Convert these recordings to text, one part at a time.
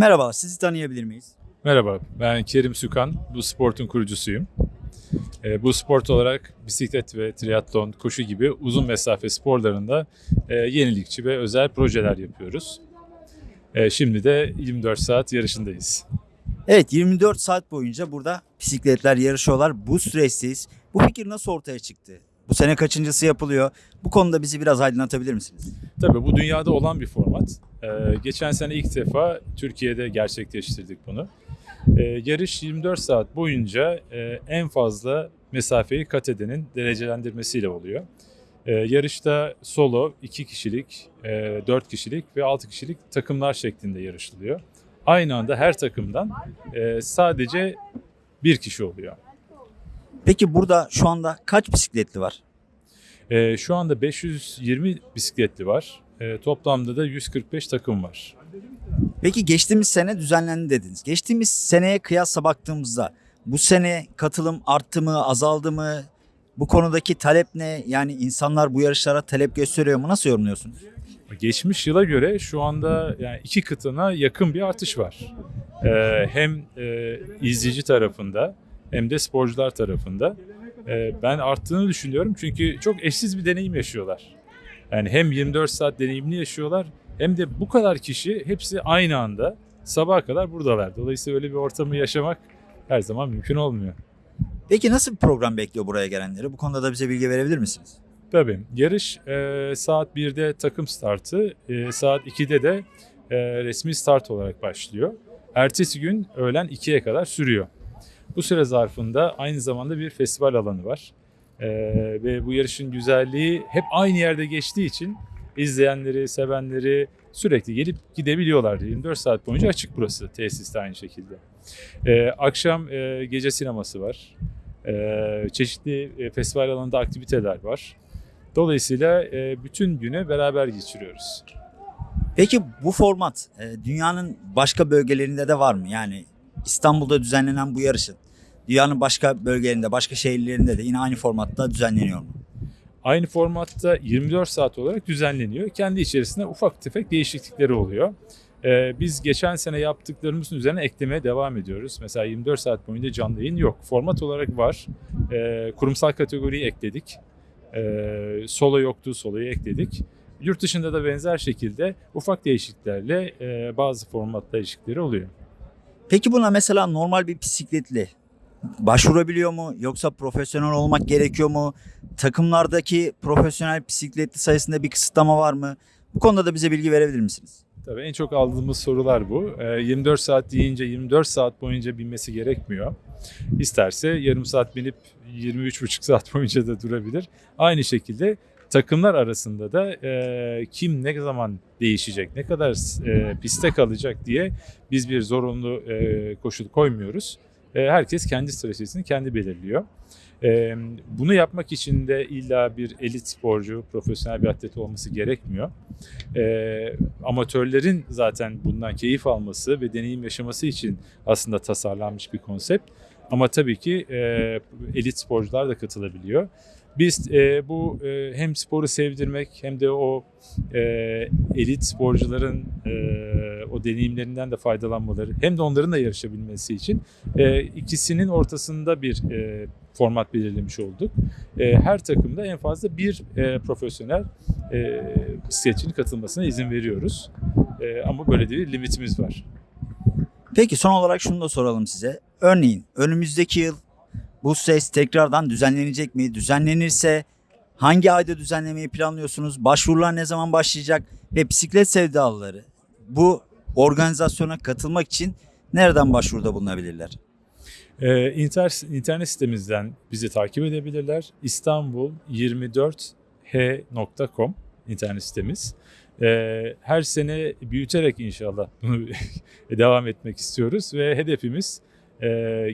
Merhaba, sizi tanıyabilir miyiz? Merhaba, ben Kerim Sükan. Bu sportun kurucusuyum. E, bu sport olarak bisiklet ve triatlon, koşu gibi uzun mesafe sporlarında e, yenilikçi ve özel projeler yapıyoruz. E, şimdi de 24 saat yarışındayız. Evet, 24 saat boyunca burada bisikletler yarışıyorlar. Bu süreçteyiz. Bu fikir nasıl ortaya çıktı? Bu sene kaçıncısı yapılıyor? Bu konuda bizi biraz aydınlatabilir misiniz? Tabii bu dünyada olan bir format. E, geçen sene ilk defa Türkiye'de gerçekleştirdik bunu. E, yarış 24 saat boyunca e, en fazla mesafeyi kat edenin derecelendirmesiyle oluyor. E, yarışta solo 2 kişilik, e, 4 kişilik ve 6 kişilik takımlar şeklinde yarışılıyor. Aynı anda her takımdan e, sadece bir kişi oluyor. Peki burada şu anda kaç bisikletli var? E, şu anda 520 bisikletli var. E, toplamda da 145 takım var. Peki geçtiğimiz sene düzenlendi dediniz. Geçtiğimiz seneye kıyasla baktığımızda bu sene katılım arttı mı, azaldı mı? Bu konudaki talep ne? Yani insanlar bu yarışlara talep gösteriyor mu? Nasıl yorumluyorsunuz? Geçmiş yıla göre şu anda yani iki katına yakın bir artış var. Ee, hem e, izleyici tarafında hem de sporcular tarafında. Ee, ben arttığını düşünüyorum çünkü çok eşsiz bir deneyim yaşıyorlar. Yani hem 24 saat deneyimini yaşıyorlar hem de bu kadar kişi hepsi aynı anda sabaha kadar buradalar. Dolayısıyla öyle bir ortamı yaşamak her zaman mümkün olmuyor. Peki nasıl bir program bekliyor buraya gelenleri? Bu konuda da bize bilgi verebilir misiniz? Tabii. Yarış e, saat 1'de takım startı, e, saat 2'de de e, resmi start olarak başlıyor. Ertesi gün öğlen 2'ye kadar sürüyor. Bu süre zarfında aynı zamanda bir festival alanı var. E, ve bu yarışın güzelliği hep aynı yerde geçtiği için izleyenleri, sevenleri sürekli gelip gidebiliyorlar. 24 saat boyunca açık burası tesis de aynı şekilde. E, akşam e, gece sineması var. E, çeşitli e, festival alanında aktiviteler var. Dolayısıyla e, bütün günü beraber geçiriyoruz. Peki bu format e, dünyanın başka bölgelerinde de var mı? Yani İstanbul'da düzenlenen bu yarışın dünyanın başka bölgelerinde, başka şehirlerinde de yine aynı formatta düzenleniyor mu? Aynı formatta 24 saat olarak düzenleniyor. Kendi içerisinde ufak tefek değişiklikleri oluyor. E, biz geçen sene yaptıklarımızın üzerine eklemeye devam ediyoruz. Mesela 24 saat boyunca canlı yayın yok. Format olarak var. E, kurumsal kategoriyi ekledik. E, solo yoktu, soloyu ekledik. Yurt dışında da benzer şekilde ufak değişikliklerle e, bazı format değişiklikleri oluyor. Peki buna mesela normal bir bisikletli başvurabiliyor mu? Yoksa profesyonel olmak gerekiyor mu? Takımlardaki profesyonel bisikletli sayısında bir kısıtlama var mı? Bu konuda da bize bilgi verebilir misiniz? Tabii en çok aldığımız sorular bu. E, 24 saat deyince 24 saat boyunca binmesi gerekmiyor. İsterse yarım saat binip 23,5 saat boyunca da durabilir. Aynı şekilde takımlar arasında da e, kim ne zaman değişecek, ne kadar e, piste kalacak diye biz bir zorunlu e, koşul koymuyoruz. E, herkes kendi stratejisini kendi belirliyor. E, bunu yapmak için de illa bir elit sporcu, profesyonel bir atlet olması gerekmiyor. E, amatörlerin zaten bundan keyif alması ve deneyim yaşaması için aslında tasarlanmış bir konsept. Ama tabii ki e, elit sporcular da katılabiliyor. Biz e, bu e, hem sporu sevdirmek hem de o e, elit sporcuların e, o deneyimlerinden de faydalanmaları hem de onların da yarışabilmesi için e, ikisinin ortasında bir e, format belirlemiş olduk. E, her takımda en fazla bir e, profesyonel e, bisikletçinin katılmasına izin veriyoruz. E, ama böyle de bir limitimiz var. Peki son olarak şunu da soralım size. Örneğin önümüzdeki yıl bu ses tekrardan düzenlenecek mi? Düzenlenirse hangi ayda düzenlemeyi planlıyorsunuz? Başvurular ne zaman başlayacak? Ve bisiklet sevdalıları bu organizasyona katılmak için nereden başvuruda bulunabilirler? Ee, inter, internet sitemizden bizi takip edebilirler. İstanbul 24h.com internet sitemiz. Ee, her sene büyüterek inşallah bunu devam etmek istiyoruz ve hedefimiz e,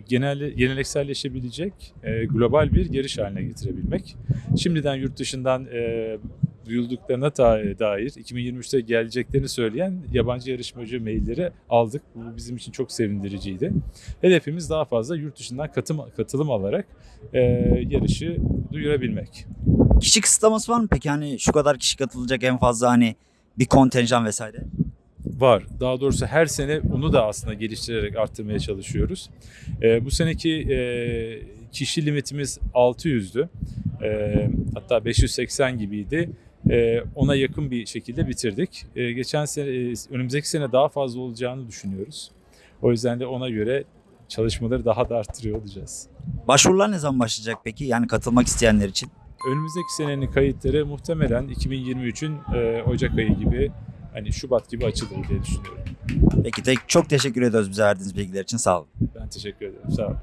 genel gelenekselleşebilecek e, global bir yarış haline getirebilmek. Şimdiden yurt dışından e, duyulduklarına dair 2023'te geleceklerini söyleyen yabancı yarışmacı mailleri aldık. Bu bizim için çok sevindiriciydi. Hedefimiz daha fazla yurt dışından katım, katılım alarak e, yarışı duyurabilmek. Kişi kısıtlaması var mı peki? Hani şu kadar kişi katılacak en fazla hani bir kontenjan vesaire. Var. Daha doğrusu her sene onu da aslında geliştirerek arttırmaya çalışıyoruz. Ee, bu seneki e, kişi limitimiz 600'dü. Ee, hatta 580 gibiydi. Ee, ona yakın bir şekilde bitirdik. Ee, geçen sene, e, önümüzdeki sene daha fazla olacağını düşünüyoruz. O yüzden de ona göre çalışmaları daha da arttırıyor olacağız. Başvurular ne zaman başlayacak peki? Yani katılmak isteyenler için. Önümüzdeki senenin kayıtları muhtemelen 2023'ün e, Ocak ayı gibi hani Şubat gibi açılır diye düşünüyorum. Peki tek, çok teşekkür ediyoruz bize verdiğiniz bilgiler için. Sağ olun. Ben teşekkür ederim. Sağ olun.